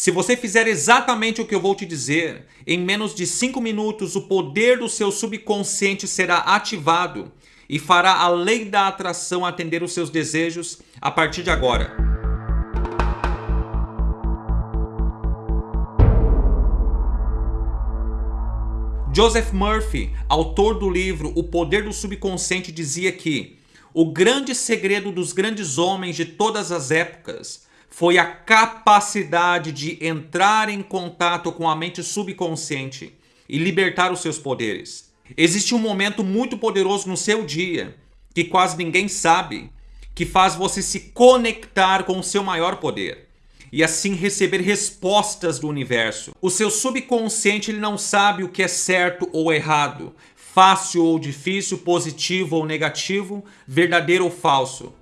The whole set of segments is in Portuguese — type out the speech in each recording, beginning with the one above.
Se você fizer exatamente o que eu vou te dizer, em menos de 5 minutos o poder do seu subconsciente será ativado e fará a lei da atração atender os seus desejos a partir de agora. Joseph Murphy, autor do livro O Poder do Subconsciente, dizia que o grande segredo dos grandes homens de todas as épocas foi a capacidade de entrar em contato com a mente subconsciente e libertar os seus poderes. Existe um momento muito poderoso no seu dia, que quase ninguém sabe, que faz você se conectar com o seu maior poder e assim receber respostas do universo. O seu subconsciente ele não sabe o que é certo ou errado, fácil ou difícil, positivo ou negativo, verdadeiro ou falso.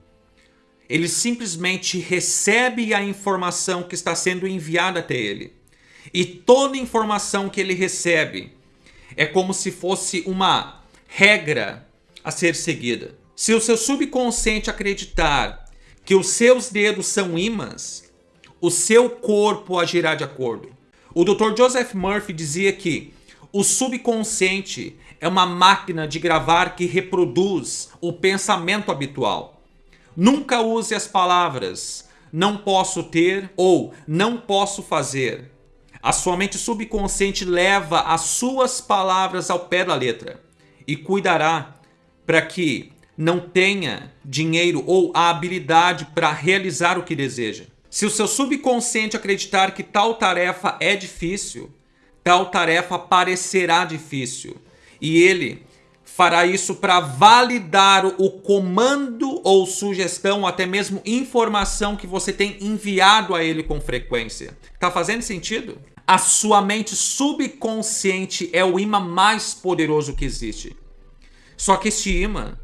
Ele simplesmente recebe a informação que está sendo enviada até ele. E toda informação que ele recebe é como se fosse uma regra a ser seguida. Se o seu subconsciente acreditar que os seus dedos são ímãs, o seu corpo agirá de acordo. O Dr. Joseph Murphy dizia que o subconsciente é uma máquina de gravar que reproduz o pensamento habitual. Nunca use as palavras não posso ter ou não posso fazer. A sua mente subconsciente leva as suas palavras ao pé da letra e cuidará para que não tenha dinheiro ou a habilidade para realizar o que deseja. Se o seu subconsciente acreditar que tal tarefa é difícil, tal tarefa parecerá difícil e ele fará isso para validar o comando ou sugestão, ou até mesmo informação que você tem enviado a ele com frequência. Tá fazendo sentido? A sua mente subconsciente é o imã mais poderoso que existe. Só que este imã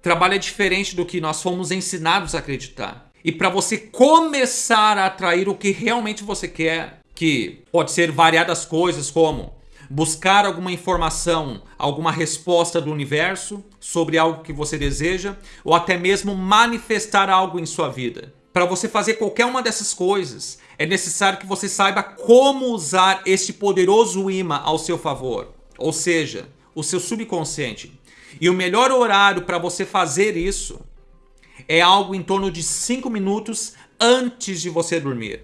trabalha diferente do que nós fomos ensinados a acreditar. E para você começar a atrair o que realmente você quer, que pode ser variadas coisas como buscar alguma informação, alguma resposta do universo sobre algo que você deseja, ou até mesmo manifestar algo em sua vida. Para você fazer qualquer uma dessas coisas, é necessário que você saiba como usar este poderoso imã ao seu favor, ou seja, o seu subconsciente. E o melhor horário para você fazer isso é algo em torno de 5 minutos antes de você dormir.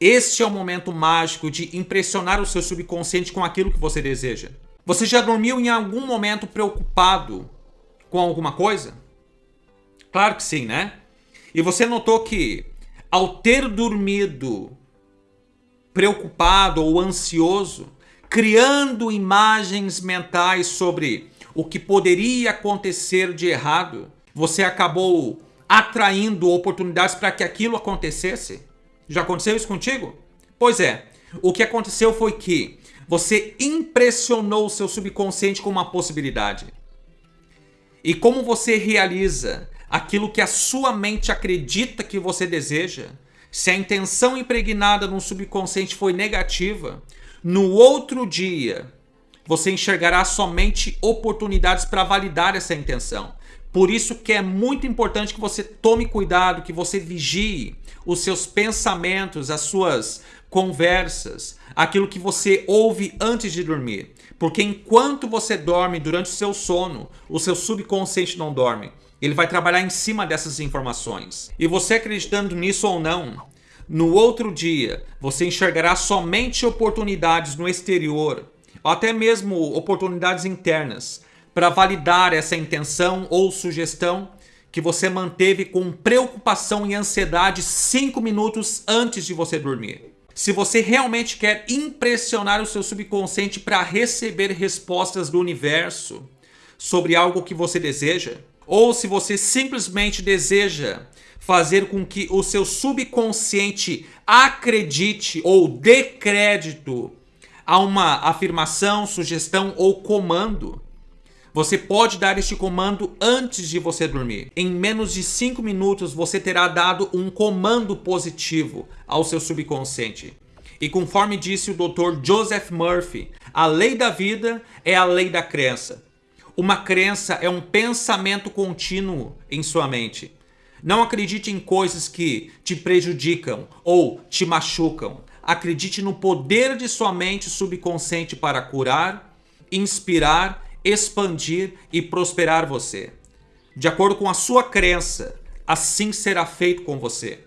Este é o momento mágico de impressionar o seu subconsciente com aquilo que você deseja. Você já dormiu em algum momento preocupado com alguma coisa? Claro que sim, né? E você notou que ao ter dormido preocupado ou ansioso, criando imagens mentais sobre o que poderia acontecer de errado, você acabou atraindo oportunidades para que aquilo acontecesse? Já aconteceu isso contigo? Pois é, o que aconteceu foi que você impressionou o seu subconsciente com uma possibilidade. E como você realiza aquilo que a sua mente acredita que você deseja, se a intenção impregnada no subconsciente foi negativa, no outro dia você enxergará somente oportunidades para validar essa intenção. Por isso que é muito importante que você tome cuidado, que você vigie os seus pensamentos, as suas conversas, aquilo que você ouve antes de dormir. Porque enquanto você dorme durante o seu sono, o seu subconsciente não dorme. Ele vai trabalhar em cima dessas informações. E você acreditando nisso ou não, no outro dia você enxergará somente oportunidades no exterior, ou até mesmo oportunidades internas, para validar essa intenção ou sugestão que você manteve com preocupação e ansiedade 5 minutos antes de você dormir. Se você realmente quer impressionar o seu subconsciente para receber respostas do universo sobre algo que você deseja, ou se você simplesmente deseja fazer com que o seu subconsciente acredite ou dê crédito a uma afirmação, sugestão ou comando, você pode dar este comando antes de você dormir. Em menos de 5 minutos você terá dado um comando positivo ao seu subconsciente. E conforme disse o Dr. Joseph Murphy, a lei da vida é a lei da crença. Uma crença é um pensamento contínuo em sua mente. Não acredite em coisas que te prejudicam ou te machucam. Acredite no poder de sua mente subconsciente para curar, inspirar, expandir e prosperar você. De acordo com a sua crença, assim será feito com você.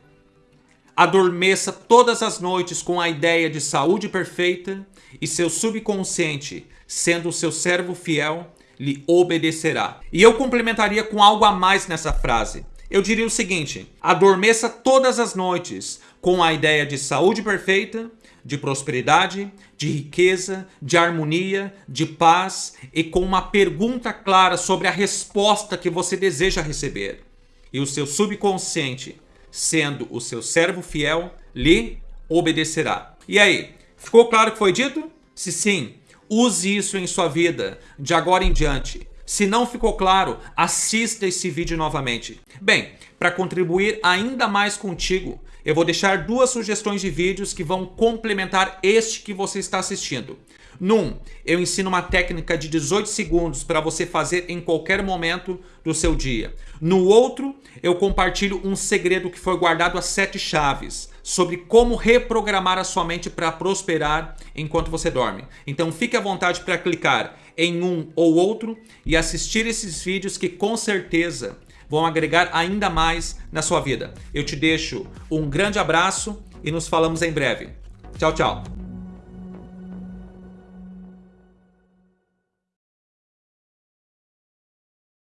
Adormeça todas as noites com a ideia de saúde perfeita e seu subconsciente, sendo seu servo fiel, lhe obedecerá. E eu complementaria com algo a mais nessa frase. Eu diria o seguinte: adormeça todas as noites com a ideia de saúde perfeita, de prosperidade, de riqueza, de harmonia, de paz e com uma pergunta clara sobre a resposta que você deseja receber. E o seu subconsciente sendo o seu servo fiel, lhe obedecerá. E aí, ficou claro o que foi dito? Se sim, use isso em sua vida de agora em diante. Se não ficou claro, assista esse vídeo novamente. Bem, para contribuir ainda mais contigo, eu vou deixar duas sugestões de vídeos que vão complementar este que você está assistindo. Num, eu ensino uma técnica de 18 segundos para você fazer em qualquer momento do seu dia. No outro, eu compartilho um segredo que foi guardado a sete chaves sobre como reprogramar a sua mente para prosperar enquanto você dorme. Então fique à vontade para clicar em um ou outro e assistir esses vídeos que com certeza vão agregar ainda mais na sua vida. Eu te deixo um grande abraço e nos falamos em breve. Tchau, tchau.